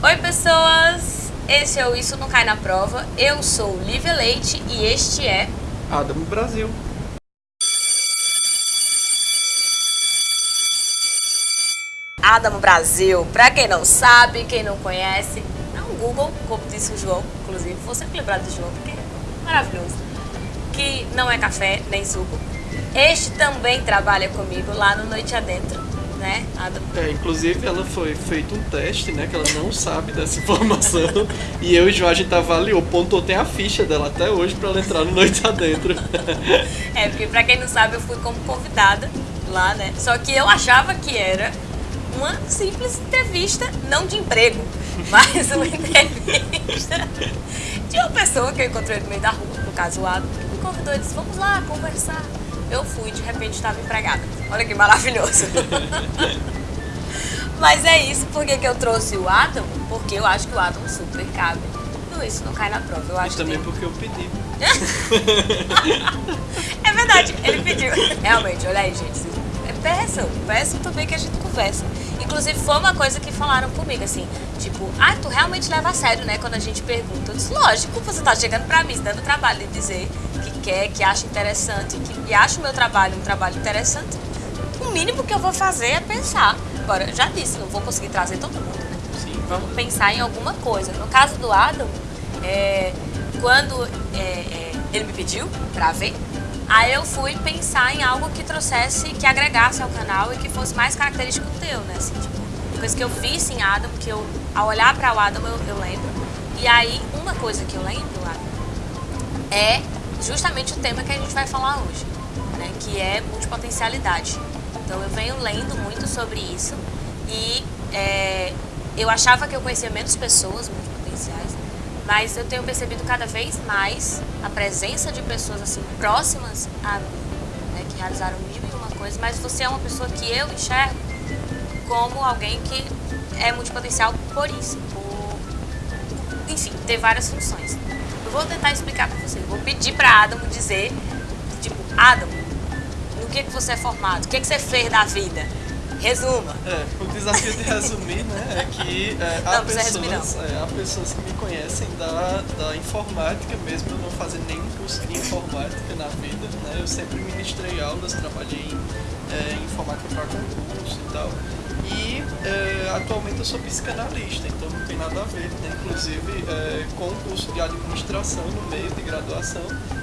Oi pessoas, esse é o Isso Não Cai Na Prova, eu sou Lívia Leite e este é... Adamo Brasil. Adamo Brasil, pra quem não sabe, quem não conhece, é um Google, como disse o João, inclusive, vou sempre lembrar do João, porque é maravilhoso, que não é café nem suco. Este também trabalha comigo lá no Noite Adentro, né? É, inclusive ela foi feito um teste, né, que ela não sabe dessa informação, e eu e João a gente avaliou, pontou, tem a ficha dela até hoje pra ela entrar no Noite Adentro. É, porque pra quem não sabe, eu fui como convidada lá, né, só que eu achava que era uma simples entrevista, não de emprego, mas uma entrevista de uma pessoa que eu encontrei no meio da rua, no caso o Adam, me convidou e disse, vamos lá conversar. Eu fui, de repente estava empregada. Olha que maravilhoso. Mas é isso, por que que eu trouxe o Adam? Porque eu acho que o Adam super cabe. Não, isso não cai na prova, eu acho E também que... porque eu pedi. É verdade, ele pediu. Realmente, olha aí, gente. É peçam, peçam também que a gente conversa. Inclusive, foi uma coisa que falaram comigo, assim, tipo, ah, tu realmente leva a sério, né, quando a gente pergunta. Eu disse, lógico, você tá chegando pra mim, dando trabalho de dizer que quer, que acha interessante, que, e acha o meu trabalho um trabalho interessante. O mínimo que eu vou fazer é pensar. Agora, já disse, não vou conseguir trazer todo mundo, né? Sim. Vamos pensar em alguma coisa. No caso do Adam, é, quando é, é, ele me pediu pra ver, aí eu fui pensar em algo que trouxesse, que agregasse ao canal e que fosse mais característico teu, né? Assim, tipo, coisa que eu vi em Adam, que eu, ao olhar pra o Adam, eu, eu lembro. E aí, uma coisa que eu lembro, Adam, é justamente o tema que a gente vai falar hoje, né? Que é multipotencialidade. Então, eu venho lendo muito sobre isso e é, eu achava que eu conhecia menos pessoas multipotenciais, mas eu tenho percebido cada vez mais a presença de pessoas assim próximas a mim, né, que realizaram mil e uma coisas, mas você é uma pessoa que eu enxergo como alguém que é multipotencial por isso, por, enfim, ter várias funções. Eu vou tentar explicar pra você, vou pedir pra Adamo dizer, tipo, Adamo, no que que você é formado? O que que você fez da vida? Resuma. É, o desafio de resumir, né, é que é, Não, precisa resumir, pessoas, é, há pessoas que me conhecem da, da informática mesmo, eu não fazer nenhum curso de informática na vida, né, eu sempre ministrei aulas, trabalhei em, é, informática para concurso e tal, e é, atualmente eu sou psicanalista, então não tem nada a ver, né, inclusive é, com um curso de administração no meio de graduação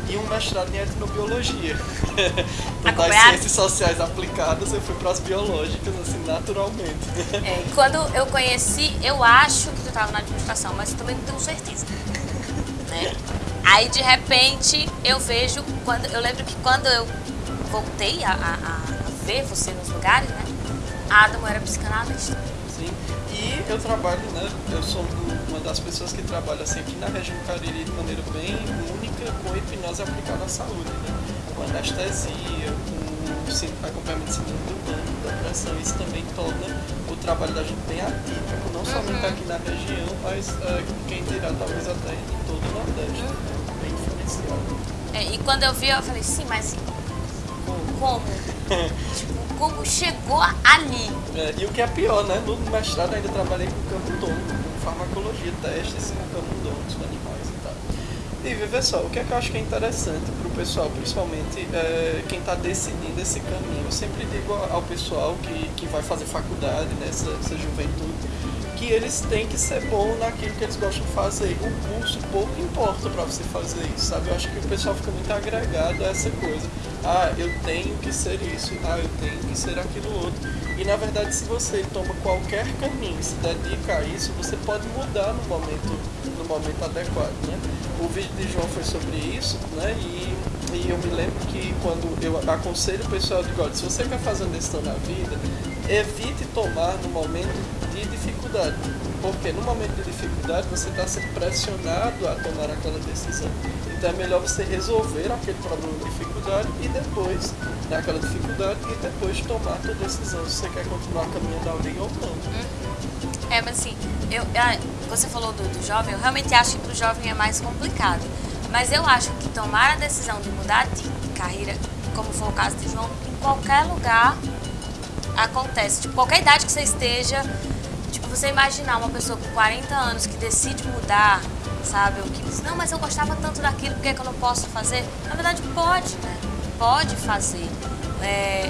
e um mestrado em etnobiologia. então, das Acompanhado? ciências sociais aplicadas eu fui para as biológicas, assim, naturalmente. É, quando eu conheci, eu acho que tu estava na administração, mas eu também não tenho certeza. Né? Aí de repente eu vejo, quando, eu lembro que quando eu voltei a, a- a ver você nos lugares, né? Adamo era psicanalista. Sim. E eu trabalho, né? Eu sou um- uma das pessoas que trabalha aqui na região Cariri de maneira bem única com hipnose aplicada à saúde, né? Com anestesia, com acompanhamento de síndrome do pânico, depressão. Isso também torna o trabalho da gente bem atípico, não somente aqui na região, mas eh, quem dirá talvez até em todo o Nordeste. Bem diferenciado. É, e quando eu vi, eu falei, sim, mas como? tipo, como chegou ali? É, e o que é pior, né? No mestrado ainda trabalhei com camundongo, com farmacologia, testes com camundongos, com animais e tal. E vê só, o que é que eu acho que é interessante pro pessoal, principalmente é, quem está decidindo esse caminho. Eu sempre digo ao pessoal que, que vai fazer faculdade, nessa essa juventude, que eles têm que ser bom naquilo que eles gostam de fazer. O curso pouco importa para você fazer isso, sabe? Eu acho que o pessoal fica muito agregado a essa coisa. Ah, eu tenho que ser isso, ah, eu tenho que ser aquilo outro. E na verdade, se você toma qualquer caminho, se dedica a isso, você pode mudar no momento, no momento adequado, né? O vídeo de João foi sobre isso, né? E, e eu me lembro que quando eu aconselho o pessoal de God, se você quer fazer uma decisão na vida, evite tomar no momento de dificuldade. Porque no momento de dificuldade você está sendo pressionado a tomar aquela decisão. Então é melhor você resolver aquele problema de dificuldade e depois, naquela dificuldade, e depois tomar a tua decisão se você quer continuar caminhando ali ou não. É, mas assim, eu, ah, você falou do, do jovem, eu realmente acho que para o jovem é mais complicado. Mas eu acho que tomar a decisão de mudar de carreira, como foi o caso de João, em qualquer lugar acontece. Tipo, qualquer idade que você esteja, você imaginar uma pessoa com 40 anos que decide mudar, sabe? Ou que diz, não, mas eu gostava tanto daquilo, por que, é que eu não posso fazer? Na verdade, pode, né? Pode fazer. É,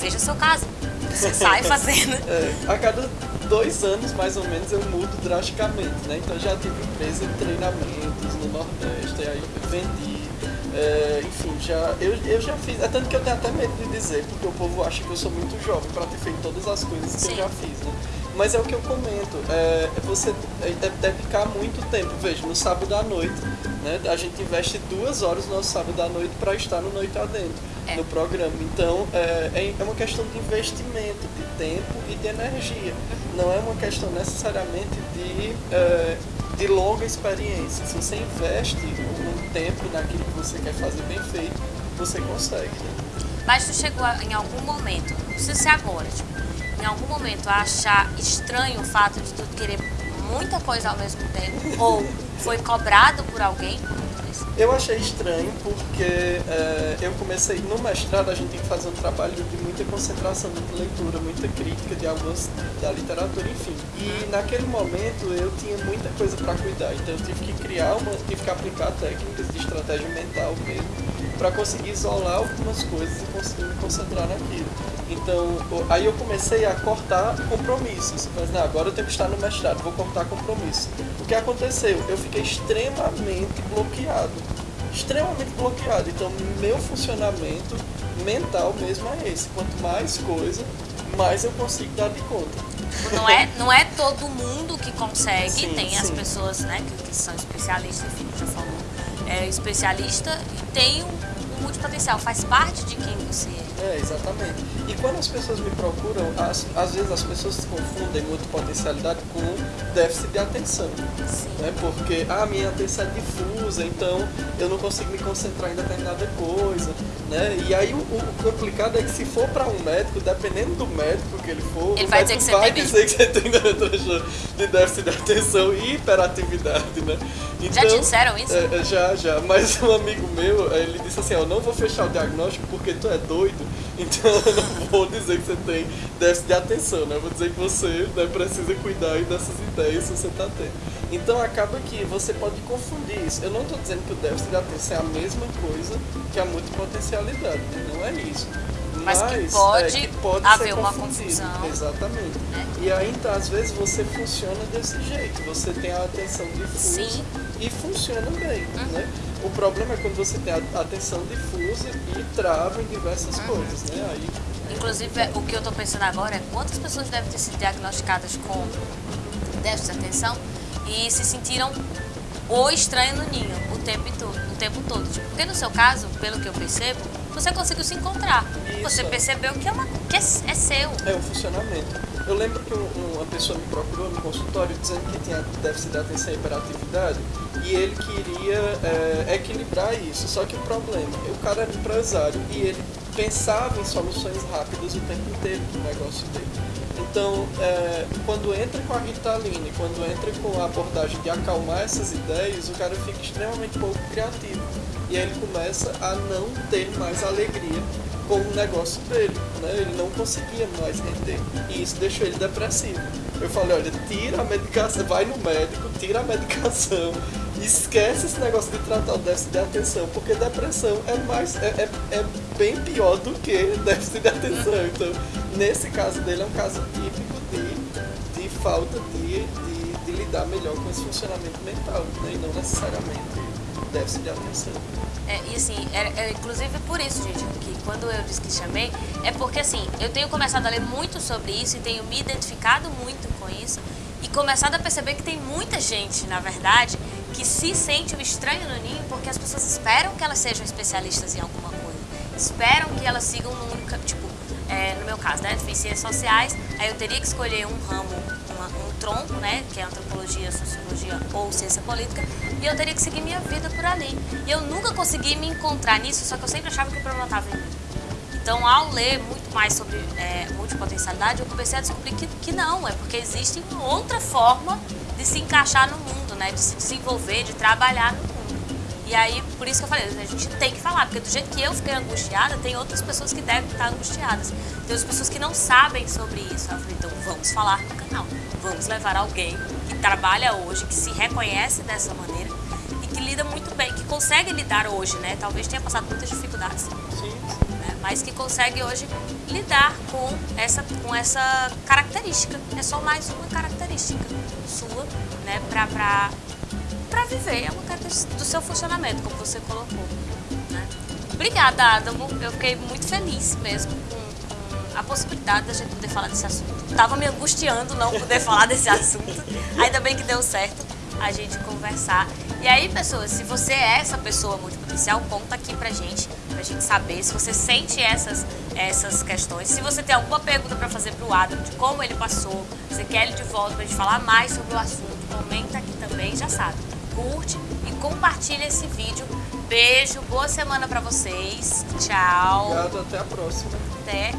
veja seu caso. Você sai fazendo. É, a cada dois anos, mais ou menos, eu mudo drasticamente, né? Então já tive empresa de treinamentos no Nordeste, aí vendi é, enfim, já, eu, eu já fiz. É tanto que eu tenho até medo de dizer, porque o povo acha que eu sou muito jovem para ter feito todas as coisas que Sim. eu já fiz, né? Mas é o que eu comento, é, é você deve, deve ficar muito tempo. Veja, no sábado à noite, né? A gente investe duas horas no nosso sábado à noite para estar no Noite Adentro, é. no programa. Então, é, é, é uma questão de investimento, de tempo e de energia. Não é uma questão necessariamente de, é, de longa experiência. Se você investe um tempo naquilo que você quer fazer bem feito, você consegue. Né? Mas tu chegou em algum momento, não precisa ser agora, tipo, em algum momento achar estranho o fato de tu querer muita coisa ao mesmo tempo? Ou foi cobrado por alguém? Eu achei estranho porque é, eu comecei no mestrado a gente tem que fazer um trabalho de muita concentração, muita leitura, muita crítica de algumas da literatura, enfim. E naquele momento eu tinha muita coisa para cuidar, então eu tive que criar uma, tive que aplicar técnicas de estratégia mental mesmo para conseguir isolar algumas coisas e conseguir me concentrar naquilo. Então, aí eu comecei a cortar compromissos. Mas não, agora eu tenho que estar no mestrado, vou cortar compromissos. O que aconteceu? Eu fiquei extremamente bloqueado. Extremamente bloqueado. Então, meu funcionamento mental mesmo é esse. Quanto mais coisa, mais eu consigo dar de conta. Não é, não é todo mundo que consegue, sim, tem sim. as pessoas né, que, que, são especialistas, enfim, já falou, é especialista e tem um, um multipotencial, faz parte de quem você é. É, exatamente. E quando as pessoas me procuram, as, às vezes as pessoas confundem multipotencialidade com déficit de atenção. Sim. Né? Porque a ah, minha atenção é difusa, então eu não consigo me concentrar em determinada coisa. Né? E aí o, o complicado é que se for para um médico, dependendo do médico que ele for, ele vai dizer que vai você dizer que você tem de déficit de atenção e hiperatividade, né? Então, já te disseram isso? É, já, já. Mas um amigo meu, ele disse assim, eu não vou fechar o diagnóstico porque tu é doido, então eu não vou dizer que você tem déficit de atenção, né? Eu vou dizer que você né, precisa cuidar dessas ideias que você está tendo. Então acaba que você pode confundir isso. Eu não estou dizendo que o déficit de atenção é a mesma coisa que a multipotencialidade, né? não é isso. Mas, Mas que, pode é, que pode haver uma confusão. Exatamente. Né? E aí, então, às vezes, você funciona desse jeito. Você tem a atenção difusa Sim. e funciona bem. Uhum. Né? O problema é quando você tem a atenção difusa e trava em diversas uhum. coisas. Né? Aí, Inclusive, o que eu estou pensando agora é quantas pessoas devem ter sido diagnosticadas com déficit de atenção e se sentiram o estranho no ninho o tempo, o tempo todo. Tipo, porque no seu caso, pelo que eu percebo, você conseguiu se encontrar. Isso. Você percebeu que é, uma, que é, é seu. É o funcionamento. Eu lembro que um, uma pessoa me procurou no consultório dizendo que tinha déficit de atenção e hiperatividade e ele queria é, equilibrar isso. Só que o problema, o cara era empresário e ele pensava em soluções rápidas o tempo inteiro do negócio dele. Então, é, quando entra com a Ritaline, quando entra com a abordagem de acalmar essas ideias, o cara fica extremamente pouco criativo. E ele começa a não ter mais alegria com o negócio dele, né? Ele não conseguia mais render. E isso deixou ele depressivo. Eu falei, olha, tira a medicação, vai no médico, tira a medicação, esquece esse negócio de tratar o déficit de atenção, porque depressão é mais é, é, é bem pior do que déficit de atenção. Então, nesse caso dele é um caso típico de, de falta de, de, de lidar melhor com esse funcionamento mental, né? e não necessariamente déficit de atenção. É, e assim, é, é, inclusive por isso, gente, que quando eu disse que chamei, é porque assim, eu tenho começado a ler muito sobre isso e tenho me identificado muito com isso e começado a perceber que tem muita gente, na verdade, que se sente o estranho no ninho porque as pessoas esperam que elas sejam especialistas em alguma coisa. Esperam que elas sigam no único, tipo, é, no meu caso, né, fiz ciências sociais, aí eu teria que escolher um ramo, um tronco, né, que é antropologia, sociologia ou ciência política, e eu teria que seguir minha vida por ali. E eu nunca consegui me encontrar nisso, só que eu sempre achava que o problema estava em mim. Então, ao ler muito mais sobre é, multipotencialidade, eu comecei a descobrir que, que não, é porque existe outra forma de se encaixar no mundo, né, de se desenvolver, de trabalhar no mundo. E aí, por isso que eu falei, a gente tem que falar, porque do jeito que eu fiquei angustiada, tem outras pessoas que devem estar angustiadas. Tem outras pessoas que não sabem sobre isso. Eu falei, então vamos falar no canal. Vamos levar alguém que trabalha hoje, que se reconhece dessa maneira e que lida muito bem, que consegue lidar hoje, né? Talvez tenha passado muitas dificuldades. Sim. Né? Mas que consegue hoje lidar com essa, com essa característica. É só mais uma característica sua, né? Pra, pra, pra viver, é uma característica do seu funcionamento, como você colocou. Né? Obrigada, Adamo. Eu fiquei muito feliz mesmo a possibilidade da gente poder falar desse assunto. Tava me angustiando não poder falar desse assunto. Ainda bem que deu certo a gente conversar. E aí, pessoas, se você é essa pessoa multipotencial, conta aqui pra gente, pra gente saber se você sente essas, essas questões. Se você tem alguma pergunta pra fazer pro Adam, de como ele passou, você quer ele de volta pra gente falar mais sobre o assunto, comenta aqui também, já sabe. Curte e compartilha esse vídeo. Beijo, boa semana pra vocês. Tchau. Obrigado, até a próxima. Até.